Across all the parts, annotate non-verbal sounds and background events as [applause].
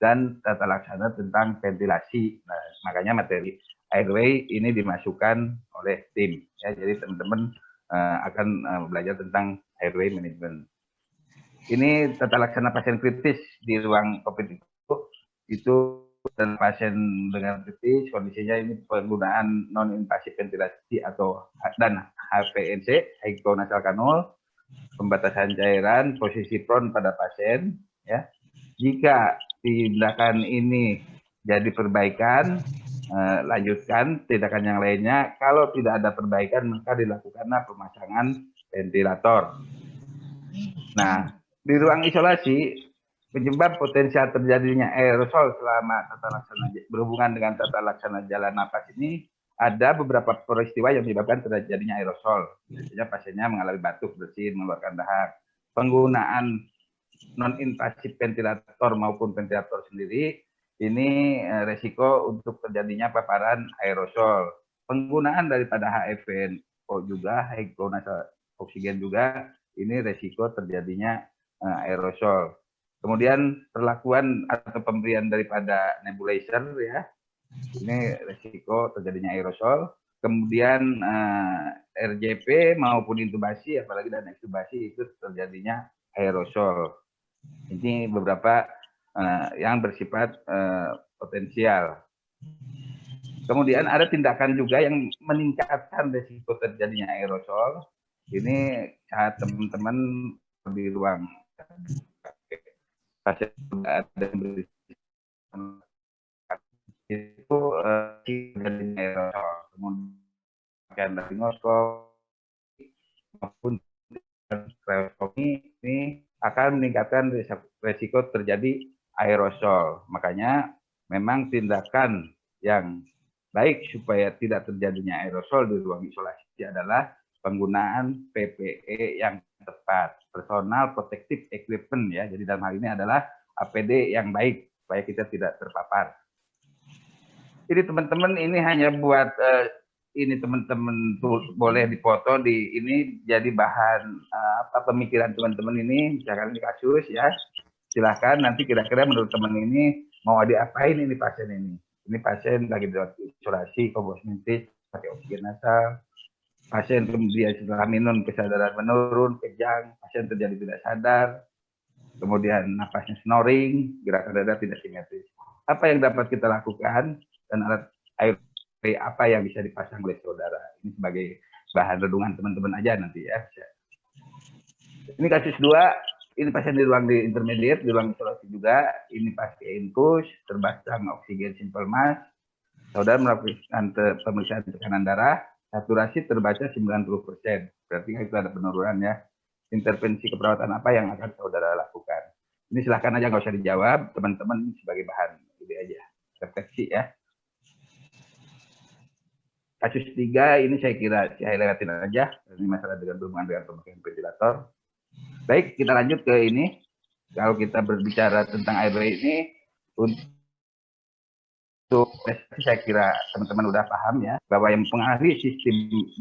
dan tata laksana tentang ventilasi. Nah, makanya materi airway ini dimasukkan oleh tim. Ya, jadi teman-teman uh, akan uh, belajar tentang airway management. Ini tata laksana pasien kritis di ruang COVID itu, itu dan pasien dengan kritis kondisinya ini penggunaan non invasif ventilasi atau dan HPNC nasal kanul pembatasan cairan posisi prone pada pasien ya. Jika tindakan ini jadi perbaikan eh, lanjutkan tindakan yang lainnya. Kalau tidak ada perbaikan maka dilakukanlah pemasangan ventilator. Nah di ruang isolasi penyebab potensial terjadinya aerosol selama tata laksana berhubungan dengan tata laksana jalan nafas ini ada beberapa peristiwa yang menyebabkan terjadinya aerosol. Biasanya pasiennya mengalami batuk, bersin, mengeluarkan dahak. Penggunaan non-invasif ventilator maupun ventilator sendiri, ini eh, resiko untuk terjadinya paparan aerosol. Penggunaan daripada HFNO juga, high-nasal oksigen juga, ini resiko terjadinya eh, aerosol. Kemudian perlakuan atau pemberian daripada nebulizer ya, ini resiko terjadinya aerosol. Kemudian uh, eh, RJP maupun intubasi, apalagi dan ekstubasi itu terjadinya aerosol. Ini beberapa uh, yang bersifat uh, potensial. Kemudian ada tindakan juga yang meningkatkan resiko terjadinya aerosol. Ini saat teman-teman di ruang pasien ada itu uh, kemudian dari ngoskop maupun ini akan meningkatkan resiko terjadi aerosol. Makanya memang tindakan yang baik supaya tidak terjadinya aerosol di ruang isolasi adalah penggunaan PPE yang tepat, personal protective equipment ya. Jadi dalam hal ini adalah APD yang baik supaya kita tidak terpapar. Jadi teman-teman ini hanya buat uh, ini teman-teman boleh dipoto di ini jadi bahan uh, apa pemikiran teman-teman ini. Misalkan ini kasus ya. Silahkan nanti kira-kira menurut teman ini mau diapain ini pasien ini. Ini pasien lagi di isolasi komposmentis pakai oksigen nasal. Pasien kemudian setelah minum kesadaran menurun kejang. Pasien terjadi tidak sadar. Kemudian napasnya snoring gerakan dada tidak simetris. Apa yang dapat kita lakukan dan alat air apa yang bisa dipasang oleh saudara. Ini sebagai bahan redungan teman-teman aja nanti ya. Ini kasus dua, ini pasien di ruang di intermediate, di ruang isolasi juga. Ini pasien infus, terbasang oksigen simple mass. Saudara melakukan pemeriksaan tekanan darah, saturasi terbaca 90%. Berarti itu ada penurunan ya. Intervensi keperawatan apa yang akan saudara lakukan? Ini silahkan aja nggak usah dijawab, teman-teman sebagai bahan ini aja refleksi ya kasus tiga ini saya kira saya lewatin aja. Ini masalah dengan berhubungan dengan pemakaian ventilator. Baik kita lanjut ke ini. Kalau kita berbicara tentang airway ini untuk saya kira teman-teman udah paham ya bahwa yang mempengaruhi sistem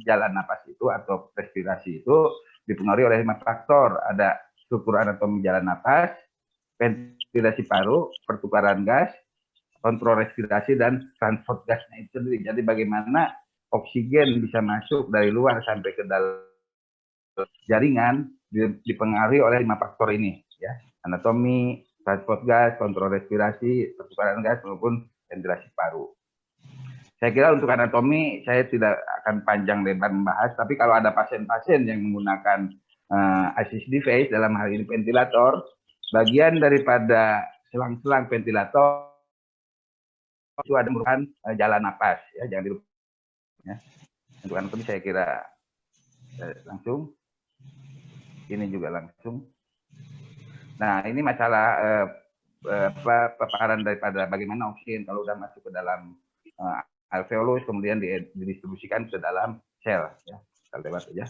jalan napas itu atau respirasi itu dipengaruhi oleh lima faktor. Ada struktur anatomi jalan napas ventilasi paru pertukaran gas kontrol respirasi dan transport gasnya itu sendiri. Jadi bagaimana oksigen bisa masuk dari luar sampai ke dalam jaringan dipengaruhi oleh lima faktor ini ya. Anatomi transport gas kontrol respirasi pertukaran gas maupun ventilasi paru. Saya kira untuk anatomi saya tidak akan panjang lebar membahas tapi kalau ada pasien-pasien yang menggunakan uh, assist device dalam hal ini ventilator bagian daripada selang-selang ventilator itu ada merupakan uh, jalan napas ya jangan dilupakan Ya. Untuk anatomi saya kira eh, langsung. Ini juga langsung. Nah, ini masalah eh, eh, paparan daripada bagaimana oksigen kalau sudah masuk ke dalam eh, alveolus kemudian didistribusikan ke dalam sel ya. Kita lewat saja.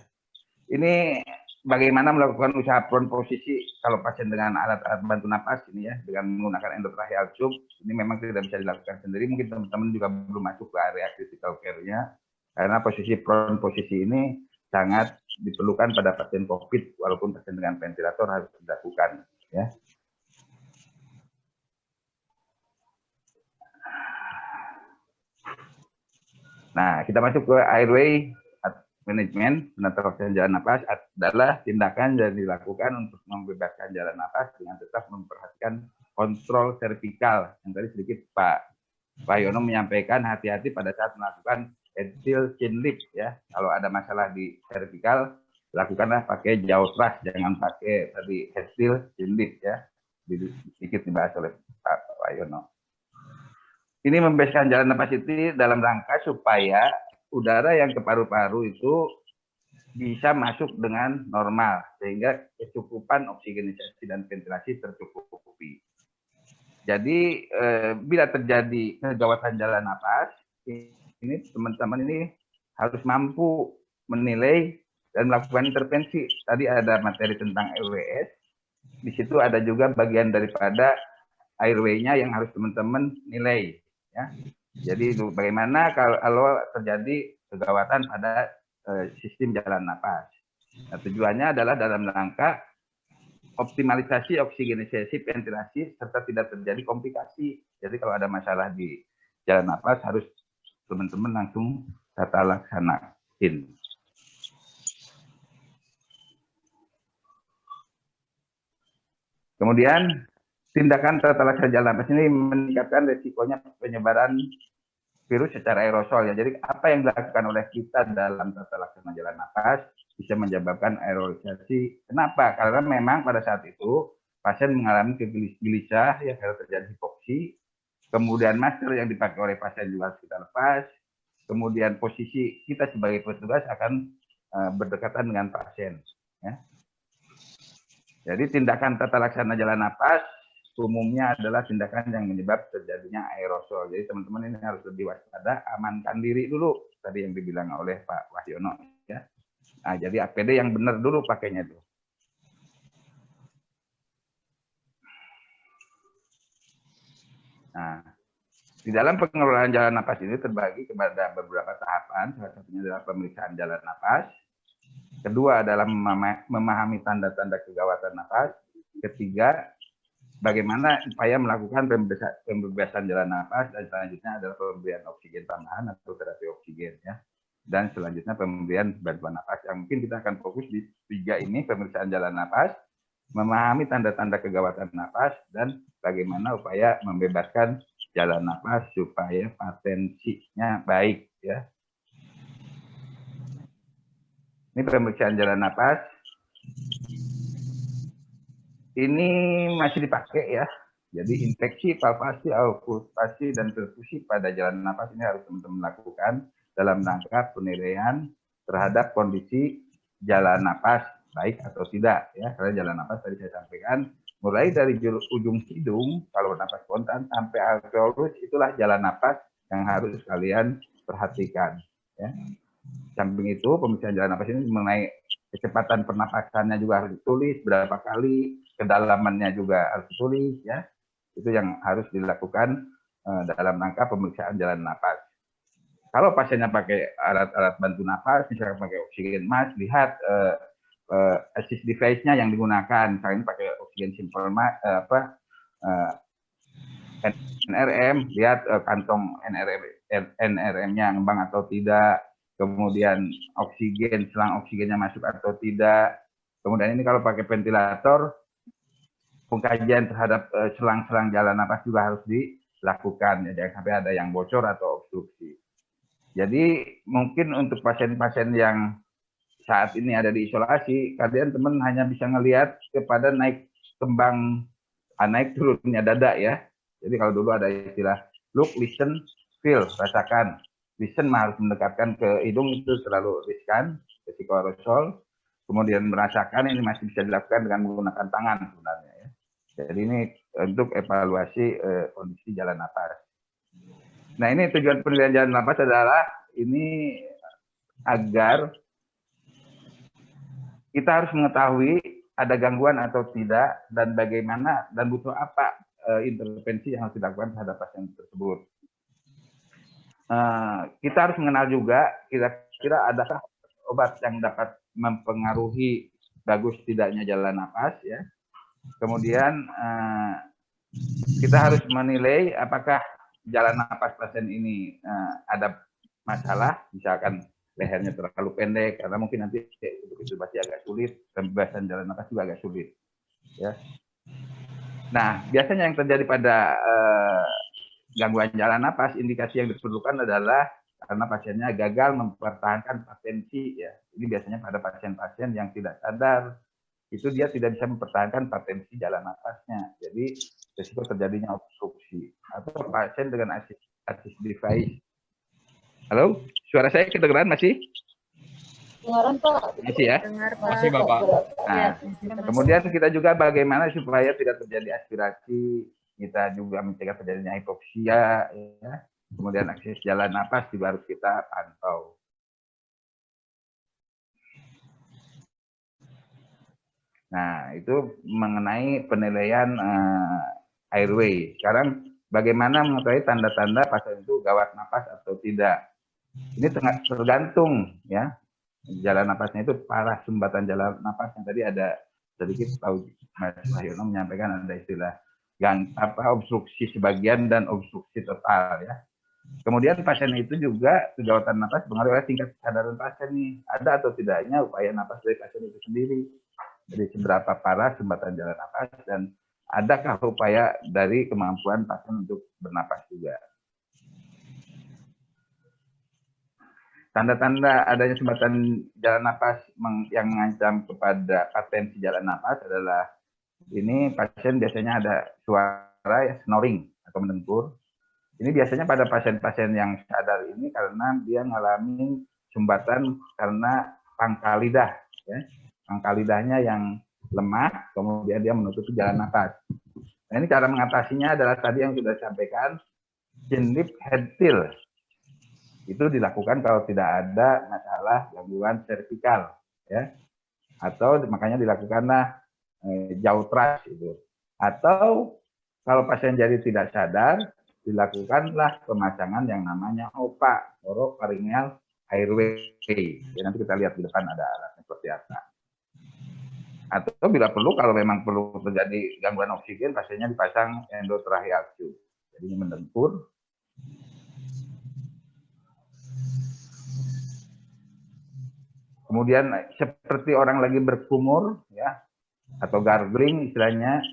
Ini bagaimana melakukan usaha prone posisi kalau pasien dengan alat-alat bantu napas ini ya dengan menggunakan endotracheal tube ini memang tidak bisa dilakukan sendiri mungkin teman-teman juga belum masuk ke area critical care-nya karena posisi prone posisi ini sangat diperlukan pada pasien COVID, walaupun pasien dengan ventilator harus dilakukan. Ya. Nah, kita masuk ke airway management, penetrasi jalan nafas adalah tindakan yang dilakukan untuk membebaskan jalan nafas dengan tetap memperhatikan kontrol vertikal yang tadi sedikit Pak Pak Yono menyampaikan hati-hati pada saat melakukan headfill chin lift ya. Kalau ada masalah di vertikal lakukanlah pakai jauh trust jangan pakai tadi headfill chin lift ya. Sedikit dibahas oleh Pak, Pak Yono. Ini membebaskan jalan nafas itu dalam rangka supaya udara yang ke paru-paru itu bisa masuk dengan normal sehingga kecukupan oksigenisasi dan ventilasi tercukupi. Jadi eh, bila terjadi kegawatan jalan nafas, ini teman-teman ini harus mampu menilai dan melakukan intervensi. Tadi ada materi tentang LWS, di situ ada juga bagian daripada airway-nya yang harus teman-teman nilai. Ya. Jadi bagaimana kalau terjadi kegawatan pada uh, sistem jalan nafas. Nah, tujuannya adalah dalam rangka optimalisasi oksigenisasi, ventilasi, serta tidak terjadi komplikasi. Jadi kalau ada masalah di jalan nafas harus teman-teman langsung tata laksanain. Kemudian tindakan tata laksana jalan nafas ini meningkatkan resikonya penyebaran virus secara aerosol ya. Jadi apa yang dilakukan oleh kita dalam tata laksana jalan nafas bisa menyebabkan aerolisasi. Kenapa? Karena memang pada saat itu pasien mengalami kegelisah ya karena terjadi hipoksi. Kemudian masker yang dipakai oleh pasien juga harus kita lepas. Kemudian posisi kita sebagai petugas akan uh, berdekatan dengan pasien. Ya. Jadi tindakan tata laksana jalan nafas umumnya adalah tindakan yang menyebab terjadinya aerosol. Jadi teman-teman ini harus lebih waspada, amankan diri dulu tadi yang dibilang oleh Pak Wahyono ya. Nah, jadi APD yang benar dulu pakainya tuh. Nah, di dalam pengelolaan jalan napas ini terbagi kepada beberapa tahapan. Salah satunya adalah pemeriksaan jalan napas. Kedua adalah memahami tanda-tanda kegawatan napas. Ketiga, bagaimana upaya melakukan pembebasan jalan nafas dan selanjutnya adalah pemberian oksigen tambahan atau terapi oksigen ya dan selanjutnya pemberian bantuan nafas yang mungkin kita akan fokus di tiga ini pemeriksaan jalan nafas memahami tanda-tanda kegawatan nafas dan bagaimana upaya membebaskan jalan nafas supaya patensinya baik ya ini pemeriksaan jalan nafas ini masih dipakai ya. Jadi infeksi, palpasi, okultasi, dan perfusi pada jalan nafas ini harus teman-teman lakukan dalam rangka penilaian terhadap kondisi jalan nafas baik atau tidak ya. Karena jalan nafas tadi saya sampaikan mulai dari ujung hidung kalau nafas spontan sampai alveolus itulah jalan nafas yang harus kalian perhatikan ya. Samping itu pemeriksaan jalan nafas ini mengenai kecepatan pernapasannya juga harus ditulis berapa kali, kedalamannya juga harus ditulis ya. Itu yang harus dilakukan uh, dalam rangka pemeriksaan jalan nafas. Kalau pasiennya pakai alat-alat bantu nafas, misalnya pakai oksigen mask, lihat uh, uh, assist device-nya yang digunakan. Misalnya pakai oksigen simple uh, apa uh, NRM, lihat uh, kantong NRM NRM-nya ngembang atau tidak, kemudian oksigen, selang oksigennya masuk atau tidak. Kemudian ini kalau pakai ventilator, pengkajian terhadap eh, selang-selang jalan nafas juga harus dilakukan, ya, jangan sampai ada yang bocor atau obstruksi. Jadi mungkin untuk pasien-pasien yang saat ini ada di isolasi, kalian teman hanya bisa ngelihat kepada naik kembang, ah, naik turunnya dada ya. Jadi kalau dulu ada istilah look, listen, feel, rasakan listen harus mendekatkan ke hidung itu terlalu riskan, risiko aerosol. Kemudian merasakan ini masih bisa dilakukan dengan menggunakan tangan sebenarnya. Ya. Jadi ini untuk evaluasi eh, kondisi jalan nafas. Nah ini tujuan penelitian jalan nafas adalah ini agar kita harus mengetahui ada gangguan atau tidak dan bagaimana dan butuh apa eh, intervensi yang harus dilakukan terhadap pasien tersebut. Eh, kita harus mengenal juga kira-kira adakah obat yang dapat mempengaruhi bagus tidaknya jalan nafas ya. Kemudian uh, kita harus menilai apakah jalan nafas pasien ini uh, ada masalah, misalkan lehernya terlalu pendek, karena mungkin nanti itu pasti agak sulit, pembebasan jalan nafas juga agak sulit. Ya. Nah, biasanya yang terjadi pada eh, gangguan jalan nafas, indikasi yang diperlukan adalah karena pasiennya gagal mempertahankan patensi ya. Ini biasanya pada pasien-pasien yang tidak sadar itu dia tidak bisa mempertahankan patensi jalan nafasnya. Jadi risiko terjadinya obstruksi atau pasien dengan assist, assist device. Halo, suara saya kedengeran masih? Dengaran Pak. Masih ya? Dengar Pak. Masih Bapak. Nah, kemudian kita juga bagaimana supaya tidak terjadi aspirasi, kita juga mencegah terjadinya hipoksia, ya. kemudian akses jalan nafas juga harus kita pantau. Nah, itu mengenai penilaian uh, airway. Sekarang bagaimana mengetahui tanda-tanda pasien itu gawat nafas atau tidak? Ini tengah tergantung ya. Jalan nafasnya itu parah sumbatan jalan nafas yang tadi ada sedikit tahu Mas Wahyono menyampaikan ada istilah yang apa obstruksi sebagian dan obstruksi total ya. Kemudian pasien itu juga kegawatan nafas pengaruh oleh tingkat kesadaran pasien nih. Ada atau tidaknya upaya nafas dari pasien itu sendiri. Jadi seberapa parah sumbatan jalan nafas dan adakah upaya dari kemampuan pasien untuk bernapas juga. Tanda-tanda adanya sumbatan jalan nafas yang mengancam kepada patensi jalan nafas adalah ini pasien biasanya ada suara ya, snoring atau mendengkur. Ini biasanya pada pasien-pasien yang sadar ini karena dia mengalami sumbatan karena pangkal lidah. Ya angka lidahnya yang lemah, kemudian dia menutupi jalan nafas. Nah, ini cara mengatasinya adalah tadi yang sudah disampaikan, chin head till. Itu dilakukan kalau tidak ada masalah gangguan servikal, ya. Atau makanya dilakukanlah eh, jauh trust itu. Atau kalau pasien jadi tidak sadar, dilakukanlah pemasangan yang namanya OPA, oropharyngeal airway. Ya, nanti kita lihat di depan ada alatnya seperti apa atau bila perlu kalau memang perlu terjadi gangguan oksigen pasiennya dipasang endotracheal tube jadi ini kemudian seperti orang lagi berkumur ya atau gargling istilahnya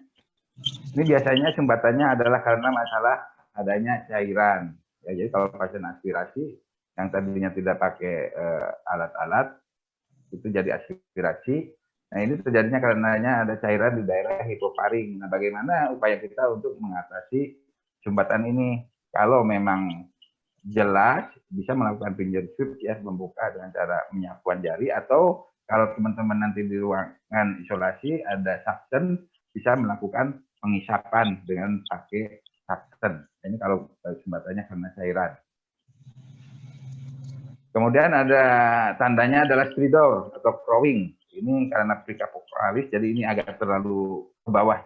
ini biasanya sumbatannya adalah karena masalah adanya cairan ya jadi kalau pasien aspirasi yang tadinya tidak pakai eh, alat-alat uh, itu jadi aspirasi Nah ini terjadinya karenanya ada cairan di daerah hipoparing. Nah bagaimana upaya kita untuk mengatasi sumbatan ini? Kalau memang jelas bisa melakukan finger sweep ya membuka dengan cara menyapuan jari atau kalau teman-teman nanti di ruangan isolasi ada suction bisa melakukan pengisapan dengan pakai suction. Ini kalau sumbatannya karena cairan. Kemudian ada tandanya adalah stridor atau crowing. Ini karena prikapokalis, jadi ini agak terlalu ke bawah,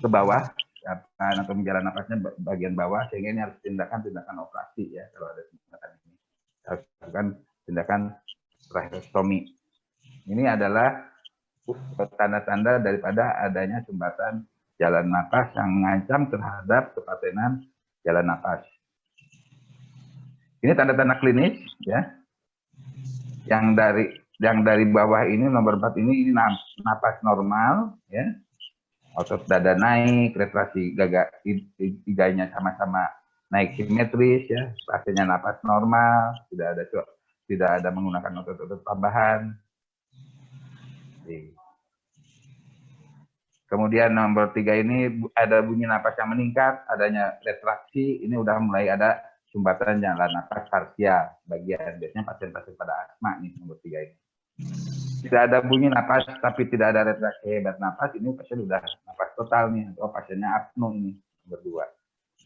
ke bawah, atau menjalan nafasnya bagian bawah, sehingga ini harus tindakan-tindakan operasi ya kalau ada tindakan ini. Harus lakukan tindakan tracheostomi. Ini adalah tanda-tanda daripada adanya sumbatan jalan nafas yang mengancam terhadap kepatenan jalan nafas. Ini tanda-tanda klinis ya. Yang dari yang dari bawah ini nomor 4 ini ini napas normal ya otot dada naik retraksi gaga tiganya sama-sama naik simetris ya pasiennya napas normal tidak ada tidak ada menggunakan otot-otot tambahan. Kemudian nomor tiga ini ada bunyi napas yang meningkat adanya retraksi ini udah mulai ada sumbatan jalan napas parsial bagian biasanya pasien-pasien pada asma nih nomor tiga ini tidak ada bunyi napas tapi tidak ada retraksi hebat napas ini pasien sudah napas total nih. Atau pasiennya apno ini nomor dua.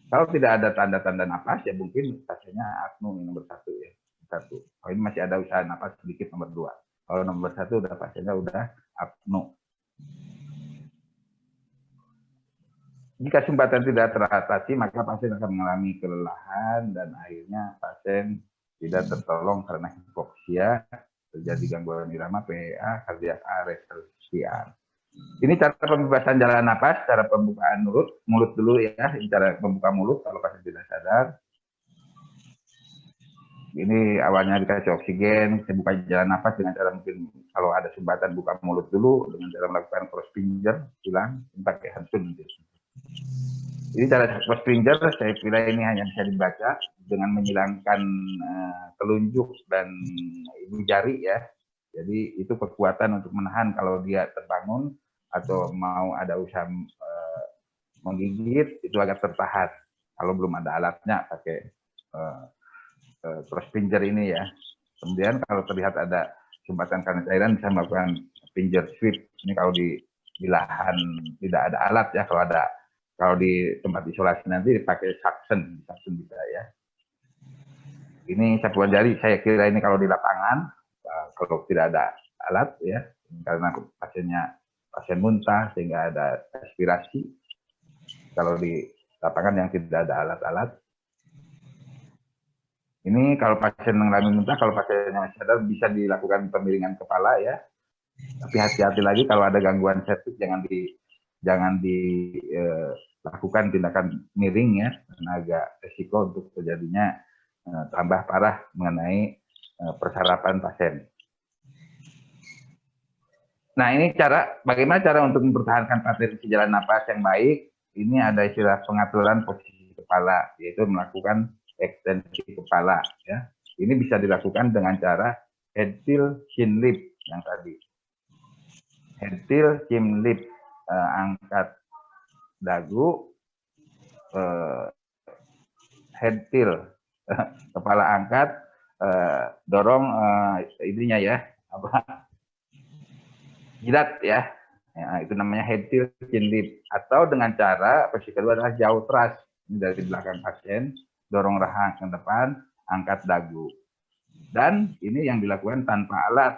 Kalau tidak ada tanda-tanda napas ya mungkin pasiennya apno ini nomor satu ya. Satu. Kalau ini masih ada usaha napas sedikit nomor dua. Kalau nomor satu udah pasiennya udah apno jika sumbatan tidak teratasi maka pasien akan mengalami kelelahan dan akhirnya pasien tidak tertolong karena hipoksia terjadi gangguan irama PA, kardiak arrest, CR. Ini cara pembebasan jalan napas, cara pembukaan mulut, mulut dulu ya, ini cara membuka mulut kalau pasien tidak sadar. ini awalnya dikasih oksigen, saya buka jalan nafas dengan cara mungkin kalau ada sumbatan buka mulut dulu dengan cara melakukan cross finger, tulang, pakai hantun. Jadi cross finger saya kira ini hanya bisa dibaca dengan menghilangkan uh, telunjuk dan ibu jari ya. Jadi itu kekuatan untuk menahan kalau dia terbangun atau mau ada usaha uh, menggigit itu agak tertahan. Kalau belum ada alatnya pakai uh, uh, cross finger ini ya. Kemudian kalau terlihat ada sumbatan karena cairan bisa melakukan finger sweep. Ini kalau di, di lahan tidak ada alat ya. Kalau ada kalau di tempat isolasi nanti dipakai suction, suction bisa ya. Ini sapuan jari, saya kira ini kalau di lapangan, uh, kalau tidak ada alat ya, karena pasiennya pasien muntah sehingga ada aspirasi. Kalau di lapangan yang tidak ada alat-alat, ini kalau pasien mengalami muntah, kalau pasiennya masih sadar bisa dilakukan pemiringan kepala ya. Tapi hati-hati lagi kalau ada gangguan septik jangan di jangan dilakukan eh, tindakan miring ya, karena agak resiko untuk terjadinya eh, tambah parah mengenai eh, persarapan pasien. Nah ini cara, bagaimana cara untuk mempertahankan pasien jalan nafas yang baik? Ini ada istilah pengaturan posisi kepala, yaitu melakukan ekstensi kepala. Ya, ini bisa dilakukan dengan cara head tilt chin lip yang tadi. Head tilt chin lip uh, angkat dagu, uh, head tilt, [laughs] kepala angkat, uh, dorong uh, ininya ya, apa jidat ya. ya, itu namanya head tilt chin lip. Atau dengan cara posisi kedua adalah jauh thrust dari belakang pasien, dorong rahang ke depan, angkat dagu. Dan ini yang dilakukan tanpa alat.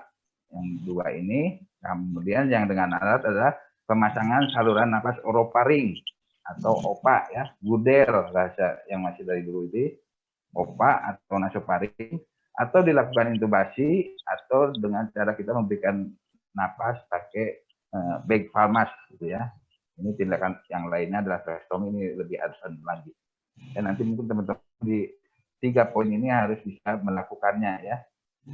Yang dua ini, kemudian yang dengan alat adalah pemasangan saluran nafas oroparing atau OPA ya, guder bahasa yang masih dari dulu itu, OPA atau nasofaring atau dilakukan intubasi atau dengan cara kita memberikan napas pakai uh, bag palmas gitu ya. Ini tindakan yang lainnya adalah tracheostomy ini lebih advance lagi. Dan nanti mungkin teman-teman di tiga poin ini harus bisa melakukannya ya.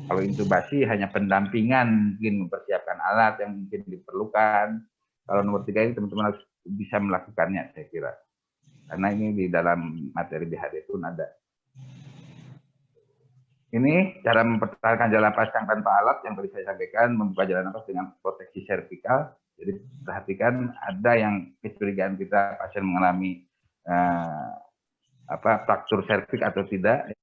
Kalau intubasi hanya pendampingan, mungkin mempersiapkan alat yang mungkin diperlukan, kalau nomor tiga ini teman-teman harus bisa melakukannya, saya kira. Karena ini di dalam materi BHD pun ada. Ini cara mempertahankan jalan nafas yang tanpa alat yang tadi saya sampaikan, membuka jalan nafas dengan proteksi servikal. Jadi perhatikan ada yang kecurigaan kita pasien mengalami uh, apa fraktur serviks atau tidak